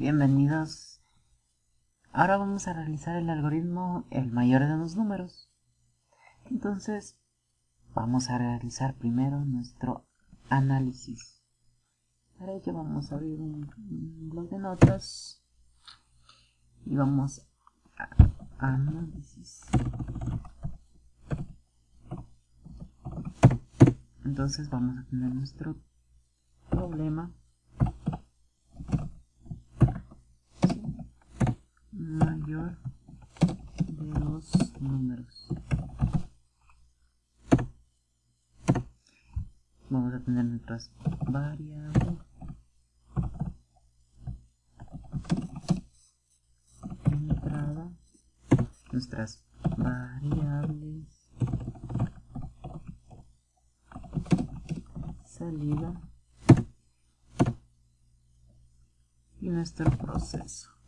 Bienvenidos. Ahora vamos a realizar el algoritmo el mayor de los números. Entonces, vamos a realizar primero nuestro análisis. Para ello vamos a abrir un, blog de notas y vamos a análisis. Entonces vamos a tener nuestro problema mayor de los números. Vamos a tener nuestras variables. Entrada. Nuestras variables. Salida. Y nuestro proceso.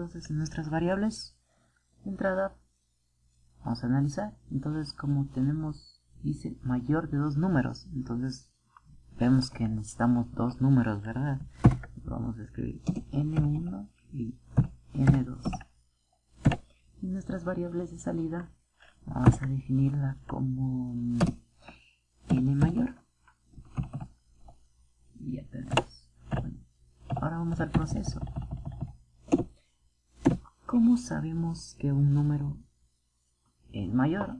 Entonces en nuestras variables entrada vamos a analizar. Entonces como tenemos dice mayor de dos números entonces vemos que necesitamos dos números verdad vamos a escribir n1 y n2 y nuestras variables de salida vamos a definirla como n mayor. Y ya tenemos. Ahora vamos al proceso ¿Cómo sabemos que un número es mayor?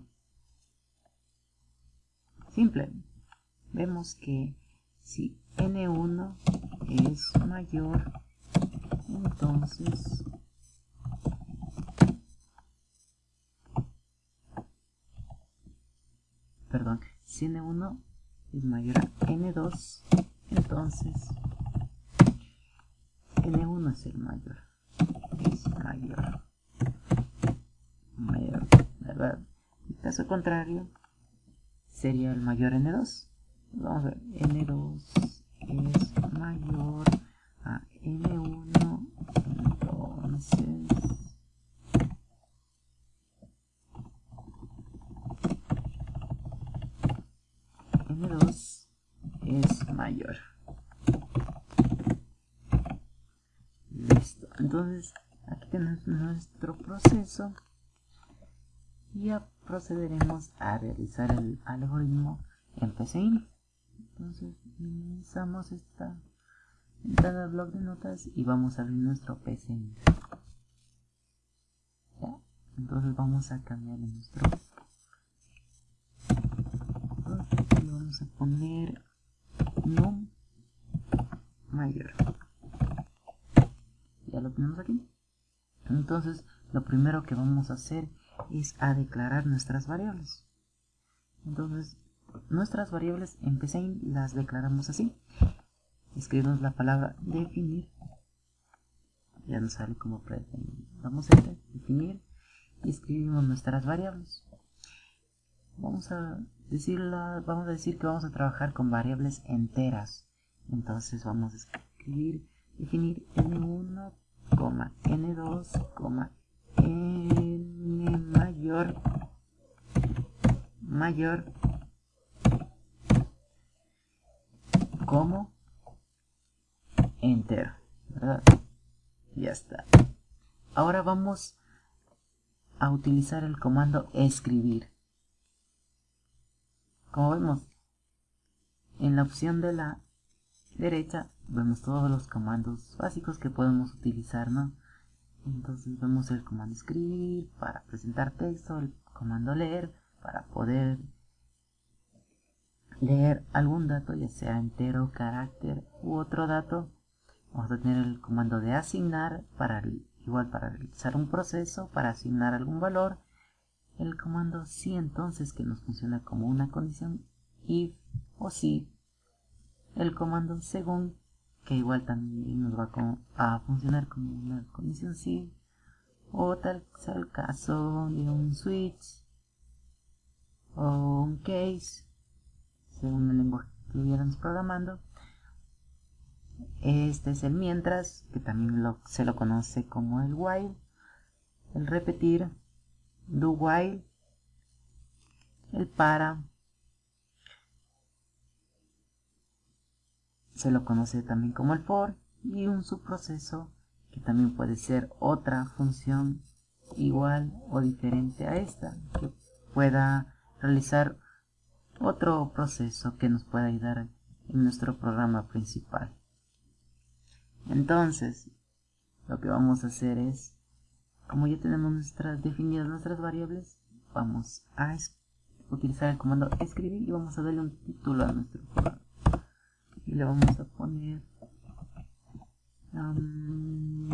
Simple. Vemos que si n1 es mayor, entonces perdón, si n1 es mayor a n2, entonces n1 es el mayor mayor. Mayor, ¿verdad? En caso contrario, sería el mayor n2. Vamos a ver, n2 es mayor a n1, entonces... n2 es mayor. Listo. Entonces, tenemos nuestro proceso. Ya procederemos a realizar el algoritmo en PCIN. Entonces, minimizamos esta al blog de notas y vamos a abrir nuestro PCIN. Entonces vamos a cambiar nuestro vamos a poner num mayor ya lo tenemos aquí entonces lo primero que vamos a hacer es a declarar nuestras variables. Entonces nuestras variables en las declaramos así. Escribimos la palabra definir. Ya nos sale como vamos a definir y escribimos nuestras variables. Vamos a decirla vamos a decir que vamos a trabajar con variables enteras. Entonces vamos a escribir definir n1 n2, n mayor mayor como enter ya está. Ahora vamos a utilizar el comando escribir. Como vemos en la opción de la derecha vemos todos los comandos básicos que podemos utilizar, ¿no? Entonces vemos el comando escribir para presentar texto, el comando leer para poder leer algún dato, ya sea entero, carácter u otro dato. Vamos a tener el comando de asignar para igual para realizar un proceso, para asignar algún valor. El comando si entonces que nos funciona como una condición if o si. El comando según que igual también nos va a funcionar como una condición si o tal sea el caso de un switch o un case según el lenguaje que estuviéramos programando. Este es el mientras que también se lo conoce como el while el repetir do while el para se lo conoce también como el for y un subproceso que también puede ser otra función igual o diferente a esta que pueda realizar otro proceso que nos pueda ayudar en nuestro programa principal. Entonces lo que vamos a hacer es como ya tenemos nuestras definidas nuestras variables vamos a utilizar el comando escribir y vamos a darle un título a nuestro programa y le vamos a poner um,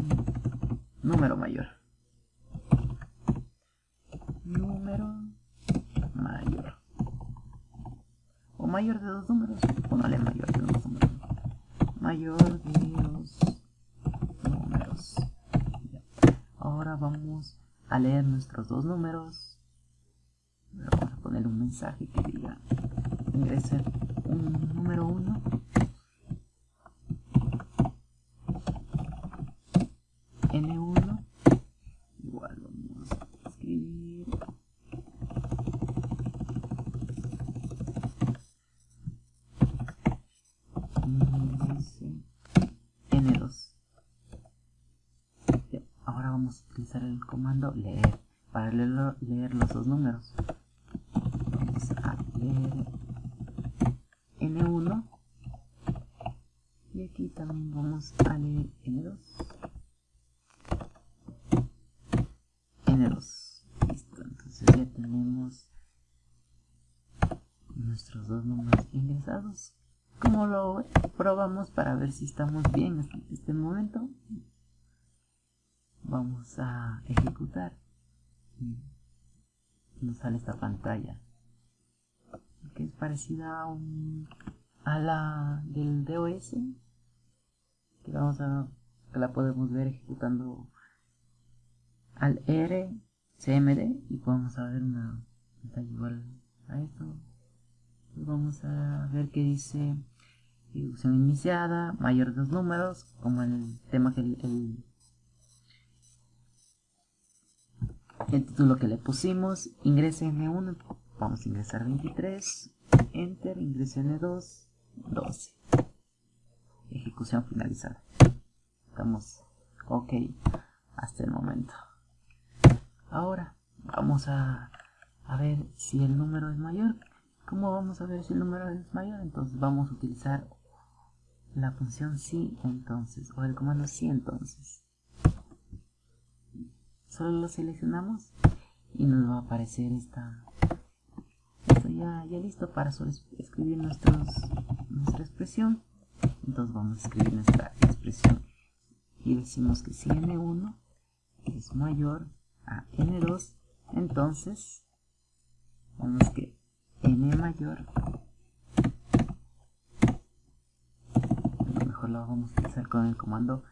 número mayor. Número mayor. O mayor de dos números ponle mayor de dos números. Mayor de dos números. Ahora vamos a leer nuestros dos números. Vamos a poner un mensaje que diga ingrese un número 1 n1 igual vamos a escribir n2 ahora vamos a utilizar el comando leer para leer, leer los dos números. Vamos a leer n1 y aquí también vamos a leer n2 n2 listo entonces ya tenemos nuestros dos números ingresados como lo probamos para ver si estamos bien hasta este momento vamos a ejecutar. Nos sale esta pantalla que es parecida a, un, a la del DOS que vamos a que la podemos ver ejecutando al RCMD y podemos ver una pantalla igual a esto vamos a ver que dice ejecución iniciada mayor de dos números como el tema que el título que le pusimos, ingrese N1, vamos a ingresar 23, Enter, ingrese N2, 12. Ejecución finalizada. Estamos ok hasta el momento. Ahora vamos a, a ver si el número es mayor. ¿Cómo vamos a ver si el número es mayor? Entonces vamos a utilizar la función si entonces, o el comando si entonces solo lo seleccionamos y nos va a aparecer esta esto ya, ya listo para solo escribir nuestros, nuestra expresión entonces vamos a escribir nuestra expresión y decimos que si n1 es mayor a n2 entonces vamos que n mayor mejor lo vamos a utilizar con el comando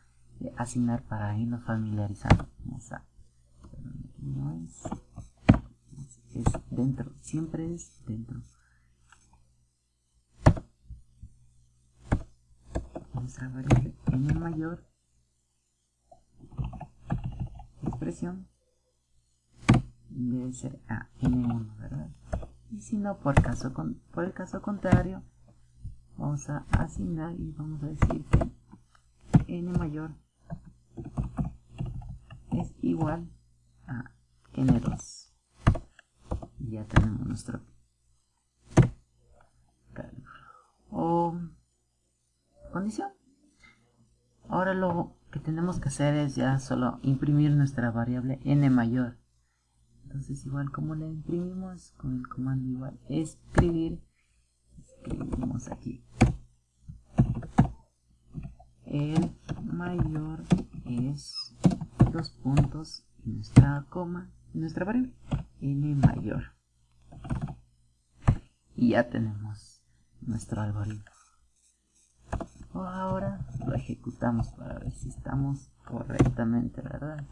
de asignar para irnos familiarizando vamos a no es, es dentro, siempre es dentro. Nuestra variable n mayor expresión debe ser a n1, ¿verdad? Y si no, por, caso por el caso contrario, vamos a asignar y vamos a decir que n mayor es igual a n2 y ya tenemos nuestro o condición. Ahora lo que tenemos que hacer es ya solo imprimir nuestra variable n mayor entonces igual como la imprimimos con el comando igual escribir escribimos aquí el mayor es dos puntos nuestra coma, nuestra variable n mayor. Y ya tenemos nuestro algoritmo. Ahora lo ejecutamos para ver si estamos correctamente, ¿verdad?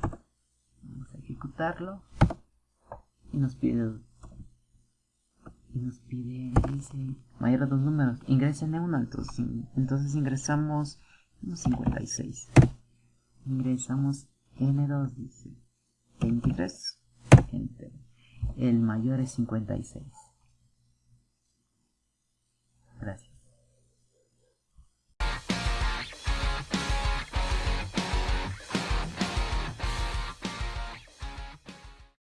Vamos a ejecutarlo y nos pide y nos pide dice mayor de dos números. Ingresen en uno entonces, entonces ingresamos 56 ingresamos n2 dice. 23 enter el mayor es 56